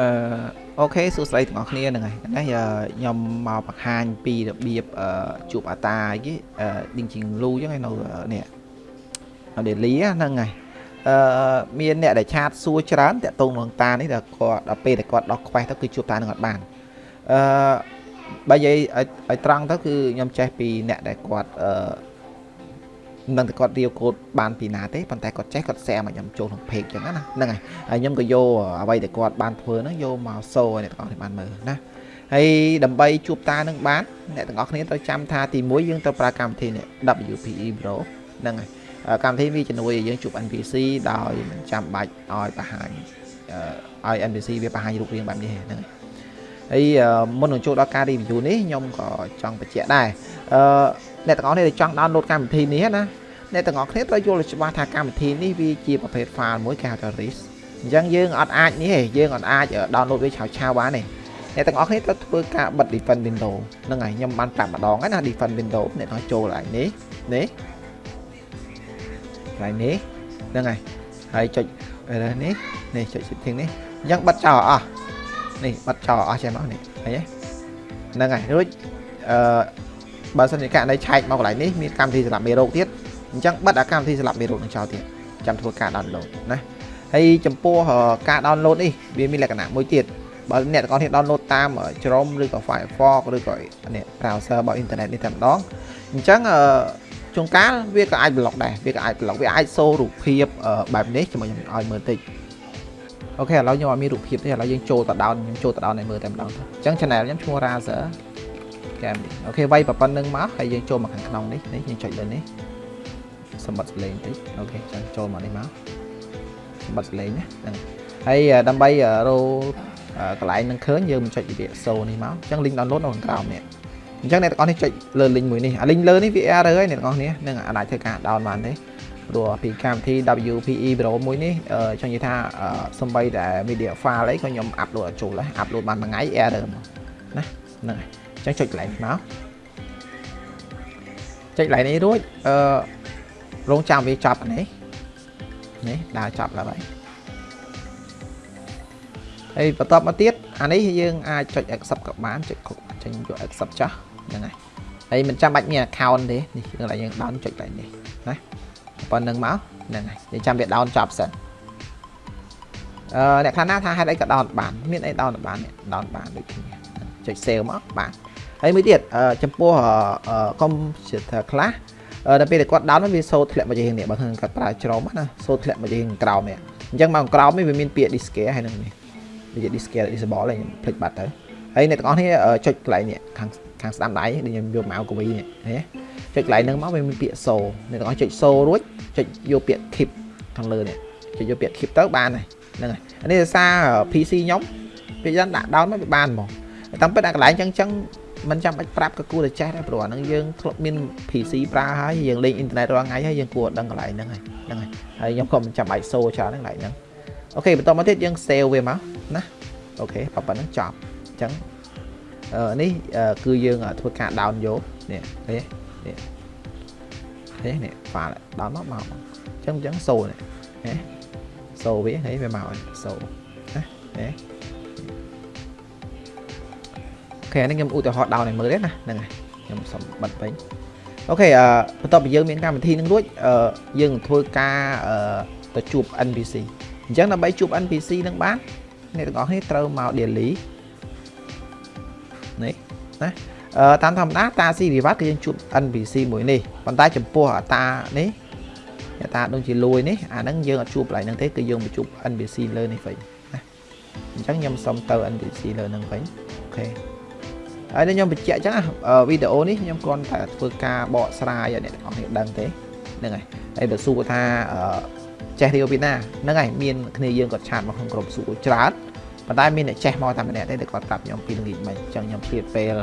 អឺអូខេសួស្តីទាំងអស់គ្នាហ្នឹងហើយនេះខ្ញុំមកបង្ហាញពីរបៀបអឺជួបអាតាអីគេអឺ Dinging Lu ចឹងឯនៅនេះនៅ Delhi ហ្នឹងហើយអឺមានអ្នកដែលឆាតសួរច្រើនតាក់ទងនឹងតានេះដល់គាត់ដល់ពេលដែលគាត់ដោះខ្វេះទៅគឺជួបតានឹងអត់បានអឺបើនិយាយឲ្យត្រង់ទៅគឺខ្ញុំចេះពីអ្នកដែលគាត់អឺ មិនតែគាត់រៀវកូដបានពីណាទេប៉ុន្តែគាត់ចេះគាត់ share មកខ្ញុំចូលក្នុង page ចឹងណាហ្នឹងហើយហើយខ្ញុំក៏យកអ្វីដែលគាត់បានធ្វើហ្នឹងយកមក show ឲ្យអ្នកទាំងអស់គ្នាបានមើលណាហើយដើម្បីជួបតានឹងបានអ្នកទាំងអស់គ្នាត្រូវចាំថាទី1យើងត្រូវប្រើកម្មវិធីនេះ WPE Pro ហ្នឹងហើយកម្មវិធីវាជំនួយឲ្យយើងជួប NPC ដោយមិនចាំបាច់ឲ្យបង្ហាញឲ្យ NPC វាបង្ហាញរូបរាងបែបនេះហ្នឹងហើយមុននឹងចូលដល់ការ review នេះខ្ញុំក៏ចង់បញ្ជាក់ដែរអឺ អ្នកទាំងអស់គ្នាដែលចង់ download កម្មវិធីនេះណាអ្នកទាំងអស់គ្នាត្រូវយល់ច្បាស់ថាកម្មវិធីនេះវាជាប្រភេទ file មួយគេហៅថា RIS អញ្ចឹងយើងអត់អាចនេះទេយើងអត់អាច download វាឆាវឆាវបានទេអ្នកទាំងអស់គ្នាត្រូវធ្វើការបិទ Defend Window ហ្នឹងហើយខ្ញុំបានប្រាប់ម្ដងហើយណា Defend Window អ្នកទាំងចូលឡើងនេះនេះកន្លែងនេះហ្នឹងហើយហើយចុចនេះនេះចុច setting នេះអញ្ចឹងបិទចោលអស់នេះបិទចោលអស់ចេះមកនេះឃើញទេហ្នឹងហើយរួចអឺ បើសិនជាករណីឆែកមកកន្លែងនេះមានកម្មវិធីសម្រាប់មេរោគទៀតអញ្ចឹងបិទអាកម្មវិធីសម្រាប់មេរោគនឹងចោលទៀតចាំធ្វើការ download ណាហើយចំពោះការ download នេះវាមានលក្ខណៈមួយទៀតបើអ្នកទាំងអស់គ្នា download តាម Chrome ឬក៏ Firefox ឬក៏នេះ browser របស់ internet នេះតែម្ដងអញ្ចឹងជួនកាលវាក៏អាច block ដែរវាក៏អាច block វាអាចសូរូបភាពបែបនេះជាមួយខ្ញុំឲ្យមើលតិចអូខេឥឡូវខ្ញុំអត់មានរូបភាពទេឥឡូវយើងចូលទៅដោនខ្ញុំចូលទៅដោនឲ្យមើលតែម្ដងទៅអញ្ចឹង channel ខ្ញុំឈ្មោះ Razer កែមនេះអូខេវាយប៉ុណ្្នឹងមកហើយយើងចូលមកខាងក្នុងនេះនេះយើងចុចលើនេះសម្បត្តិសលេងតិចអូខេចឹងចូលមកនេះមកសម្បត្តិសលេងណាហ្នឹងហើយដើម្បីរោកន្លែងនឹងឃើញយើងមិនចុចវិភាគសូនេះមកអញ្ចឹង link download នៅខាងក្រោមនេះអញ្ចឹងអ្នកទាំងអស់នេះចុចលើ link មួយនេះអា link លើនេះវា error ហើយអ្នកទាំងអស់នេះនឹងអាចធ្វើការ down បានទេព្រោះពីកម្មវិធី WPE Pro មួយនេះចង់និយាយថាសំបីតែ media file អីក៏ខ្ញុំ upload ចូលដែរ upload បានមួយថ្ងៃ error មកណាហ្នឹងហើយ អញ្ចឹងចុចកន្លែងមកចុចកន្លែងនេះរួចអឺរងចាំវាចប់នេះនេះដើរចប់ឡើងហើយហើយបន្តមកទៀតអានេះយើងអាចចុច accept ក៏បានចុចចេញយក accept ចោះហ្នឹងហើយហើយមិនចាំបាច់មាន account ទេនេះយើងឡើយយើង down ចុចតែនេះណាប៉ុណ្្នឹងមកហ្នឹងហើយយើងចាំវា down ចប់សិនអឺអ្នកខ្លះណាថាហេតុអីក៏ down បាន មានអី down បាន down បានដូចគ្នាចុច save មកបាន ហើយមួយទៀតចំពោះ computer ខ្លះដល់ពេលគាត់ដោនវាសូត្រធ្លាក់មកជាងនេះបើគាត់ប្រើច្រំណាសូត្រធ្លាក់មកជាងក្រោមនេះអញ្ចឹងមកក្រោមនេះវាមានពាក្យ discare ហើយនឹងនេះវាជា discare disable ហើយខ្ញុំភ្លេចបាត់ទៅហើយអ្នកទាំងអស់គ្នាចុចកន្លែងនេះខាងខាងស្ដាំដៃដូចខ្ញុំយកមកកវីនេះណាចុចកន្លែងហ្នឹងមកវាមានពាក្យសូអ្នកទាំងអស់ចុចសូរួចចុចយកពាក្យ keep ខាងលើនេះចុចយកពាក្យ keep ទៅបានហើយហ្នឹងហើយនេះដោយសារ PC ខ្ញុំពេលយ៉ាងដាក់ down មកវាបានហ្មងតាមពិតអាកន្លែងចឹងចឹង មិនចាំបាច់ប្រាប់ក៏គួរតែចេះដែរព្រោះអាហ្នឹងយើងធ្លាប់មាន PC ប្រើហើយយើងលេងអ៊ីនធឺណិតរាល់ថ្ងៃហើយយើងគួរដឹងកន្លែងហ្នឹងហើយហ្នឹងហើយហើយខ្ញុំក៏មិនចាំបាច់សូច្រើនហ្នឹងកន្លែងហ្នឹងអូខេបន្តមកទៀតយើង save វាមកណាអូខេប៉ុណ្្នឹងចប់អញ្ចឹងអឺនេះគឺយើងធ្វើការ down យកនេះនេះនេះនេះនេះ file down មកមកអញ្ចឹងអញ្ចឹងសូនេះណាសូវានេះវាមកសូណានេះ ខេនេះខ្ញុំឧទាហរណ៍ដោនឲ្យមើលទេណាហ្នឹងហើយខ្ញុំសុំបិទវិញអូខេអឺបន្ទាប់ពីយើងមានកម្មវិធីនឹងរួចអឺយើងធ្វើការអឺទៅជួប NPC អញ្ចឹងដើម្បីជួប NPC នឹងបានអ្នកទាំងអស់គ្នាត្រូវមក daily នេះណាអឺតាមធម្មតាតាស៊ីវិវត្តគឺយើងជួប NPC មួយនេះប៉ុន្តែចំពោះតានេះតាដូចជាលួយនេះអាហ្នឹងយើងអត់ជួបកន្លែងហ្នឹងទេគឺយើងមកជួប NPC លើនេះវិញណាអញ្ចឹងខ្ញុំសុំទៅ NPC លើហ្នឹងវិញអូខេ ហើយខ្ញុំបញ្ជាក់អញ្ចឹងវីដេអូនេះខ្ញុំគ្រាន់តែធ្វើការបកស្រាយឲ្យអ្នកទាំងអស់គ្នាដឹងទេហ្នឹងហើយហើយបើសួរថាចេះរៀវពីណាហ្នឹងហើយមានគ្នាយើងគាត់ឆាតមកក្នុងក្រុមសួរច្រើនប៉ុន្តែមានអ្នកចេះមកតែម្នាក់ទេដែលគាត់ប្រាប់ខ្ញុំពីល្ងាចមិញអញ្ចឹងខ្ញុំឆ្លៀតពេល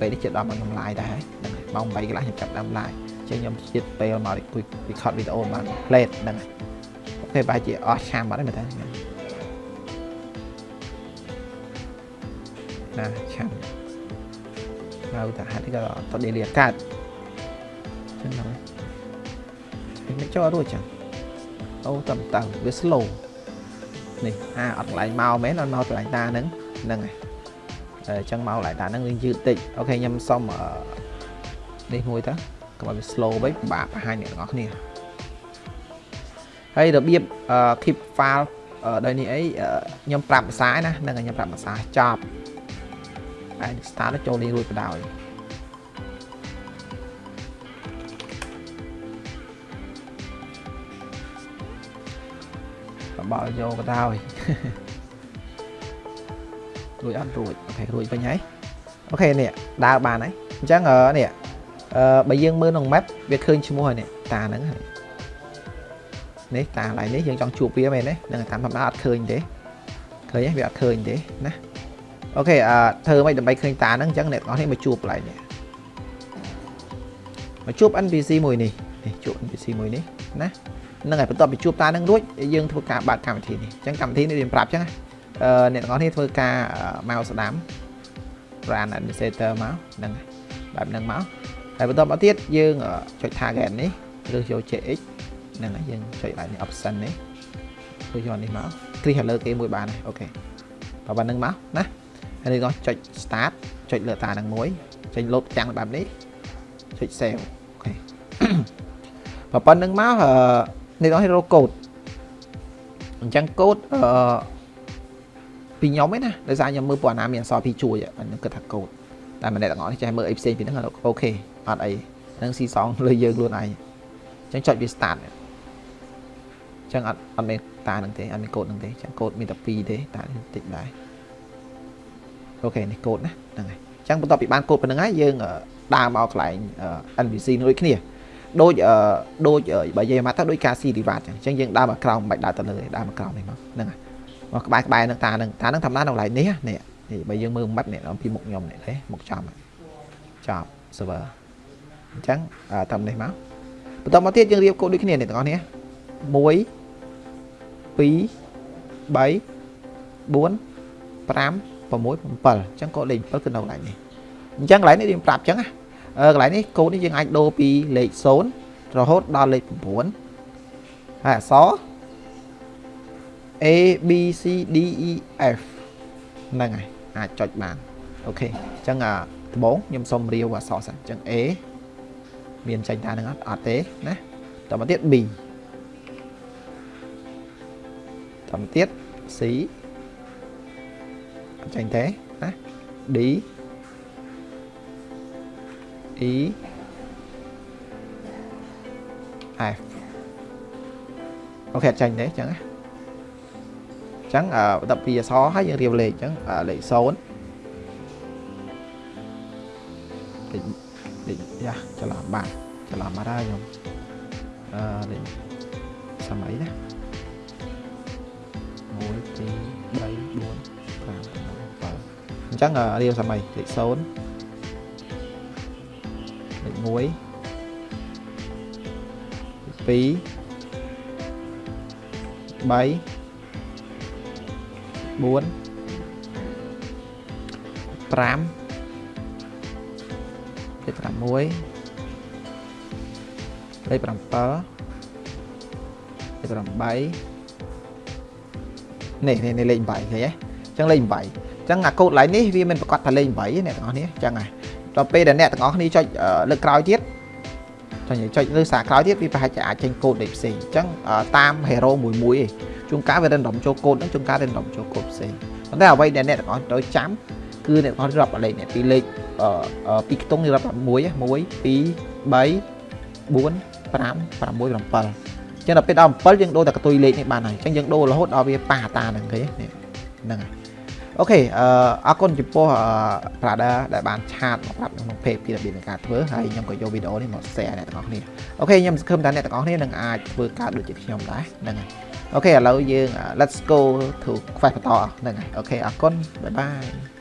ពេលនេះជិតដល់មកខ្ញុំ live ដែរហ្នឹងហើយម៉ោង8កន្លះខ្ញុំចាប់ដើម live អញ្ចឹងខ្ញុំឆ្លៀតពេលមក record វីដេអូបាន plate ហ្នឹងហើយអូខេបែរជាអស់ឆាមបាត់ហើយមើលទៅណាឆាំហៅ ថាហេតុក៏តដេលីអាកាតចឹងហ្នឹងមិនចូលរួចចឹងអូតាមតាំងវា slow នេះអាអត់កន្លែងមកមែនអត់មកកន្លែងតាហ្នឹងហ្នឹងហើយអញ្ចឹងមកកន្លែងតាហ្នឹងវាយឺតតិចអូខេខ្ញុំសុំនេះមួយទៅកុំឲ្យវា slow វិញពិបាកបង្ហាញអ្នកទាំងអស់គ្នាហើយរបៀប keep file ដោយនេះអីខ្ញុំប្រាប់ភាសាណាហ្នឹងខ្ញុំប្រាប់ភាសាចប់ ហើយ start ចូលនេះរួចបដ ாய் បបល់យកបដ ாய் រួចអត់រួចអូខេរួចវិញហើយអូខេនេះដើរបានហើយអញ្ចឹងនេះអឺបើយើងមើលក្នុង map វាឃើញឈ្មោះហើយនេះតាហ្នឹងហើយនេះតាកន្លែងនេះយើងចង់ជួបវាមែនទេនឹងតាមធម្មតាអត់ឃើញទេឃើញទេវាអត់ឃើញទេណា អូខេអឺធ្វើមិនដើម្បីឃើញតាហ្នឹងអញ្ចឹងអ្នកទាំងអស់នេះមកជួបកន្លែងនេះមកជួប NPC មួយនេះនេះជួប NPC មួយនេះណាហ្នឹងហើយបន្ទាប់ពីជួបតាហ្នឹងរួចយើងធ្វើការបើកកម្មវិធីនេះអញ្ចឹងកម្មវិធីនេះរៀបប្រាប់អញ្ចឹងអឺអ្នកទាំងអស់នេះធ្វើការមកស្ដាំ brand administrator មកហ្នឹងបែបហ្នឹងមកហើយបន្ទាប់មកទៀតយើងចុច target នេះឬយក JX ហ្នឹងហើយយើងចុចឡើងនេះ option នេះគឺយកនេះមកគ្រីសលើគេមួយបានហើយអូខេបើបានហ្នឹងមកណា ហើយនេះក៏ចុច start ចុចលើតាហ្នឹងមួយចេញលោតទាំងបែបនេះចុច save អូខេបើប៉ុណ្្នឹងមកនេះដល់រកកូដអញ្ចឹងកូដអឺពីខ្ញុំឯណាដោយសារខ្ញុំមើលពួកអាណាមានអសរពីជួយខ្ញុំគិតថាកូដតែម្នាក់ទាំងអស់នេះចេះមើលអីផ្សេងពីហ្នឹងអូខេអត់អីនឹងស៊ីសងលើយើងខ្លួនឯងអញ្ចឹងចុចវា start ចឹងអត់អត់មានតានឹងទេអត់មានកូដនឹងទេចឹងកូដមានតែ2ទេតាតិចដែរ អូខេនេះកូដណាហ្នឹងហើយចឹងបន្ទាប់ពីបានកូដប៉ុណ្្នឹងហើយយើងដើរមកកន្លែង NPC ដូចគ្នាដូចដូចបើនិយាយមកទៅដូចការស៊ីរីវ៉ាត់ចឹងចឹងយើងដើរមកក្រោមមិនបាច់ដើរទៅលើទេដើរមកក្រោមនេះមកហ្នឹងហើយមកក្បែរក្បែរនឹងតានឹងតានឹងធម្មតានៅកន្លែងនេះនេះនេះបើយើងមើលម៉ាត់នេះពីមុខខ្ញុំនេះទេមុខចំចប់ server អញ្ចឹងតាមនេះមកបន្តមកទៀតយើងរៀបកូដដូចគ្នានេះទាំងអស់នេះ1 2 3 4 5 6 7អញ្ចឹងកូដលេខ7គឺនៅកន្លែងនេះអញ្ចឹងកន្លែងនេះយើងប្រាប់អញ្ចឹងណាកន្លែងនេះកូដនេះយើងអាចដូរពីលេខ0រហូតដល់លេខ9ហើយអក្សរ A B C D E F ហ្នឹងហើយអាចចុចបានអូខេអញ្ចឹងដំបូងខ្ញុំសុំរាវអក្សរសិនអញ្ចឹង A មានចេញតានឹងអត់អត់ទេណាតទៅទៀត B បន្តទៀត C អត់ចាញ់ទេណា D E F អូខេអត់ចាញ់ទេអញ្ចឹងណាអញ្ចឹងបន្ទាប់ពីអក្សរហើយយើងរៀប អញ្ចឹងរៀបសម័យលេខ0លេខ1លេខ2 4 5 6 7អលេខ7លេខ8នេះនេះលេខ8ឃើញទេអញ្ចឹងលេខ8អញ្ចឹងអាកូដ line នេះវាមិនប្រកាសថាលេខ8ទេអ្នកទាំងអស់នេះអញ្ចឹងហើយដល់ពេលដែលអ្នកទាំងអស់គ្នាចុចលើកក្រោយទៀតចុចចុចលើសារក្រោយទៀតវាប្រហែលជាអាចចេញកូដលេខផ្សេងអញ្ចឹងតាម hero មួយមួយឯងជួនកាលវា random ចូលកូដហ្នឹងជួនកាល random ចូលកូដផ្សេងប៉ុន្តែអ្វីដែលអ្នកទាំងអស់ត្រូវចាំគឺអ្នកទាំងអស់រាប់លេខនេះពីលេខពីខ្ទង់នេះរាប់1 1 2 3 4 5 6 7ចឹងដល់ពេលដល់7យើងដូរតែកតុយលេខនេះបានហើយចឹងយើងដូររហូតដល់វាប៉ះតាហ្នឹងគេហ្នឹងហើយ អូខេអឺអរគុណចំពោះ Prada ដែលបានឆាតមកប្រាប់ក្នុង page ពីរបៀបនៃការធ្វើហើយខ្ញុំក៏យកវីដេអូនេះមក share អ្នកទាំងអស់គ្នាអូខេខ្ញុំសង្ឃឹមថាអ្នកទាំងអស់គ្នានឹងអាចធ្វើការដូចជាខ្ញុំដែរហ្នឹងហើយអូខេឥឡូវយើង let's go to quest បន្តហ្នឹងហើយអូខេអរគុណបាយបាយ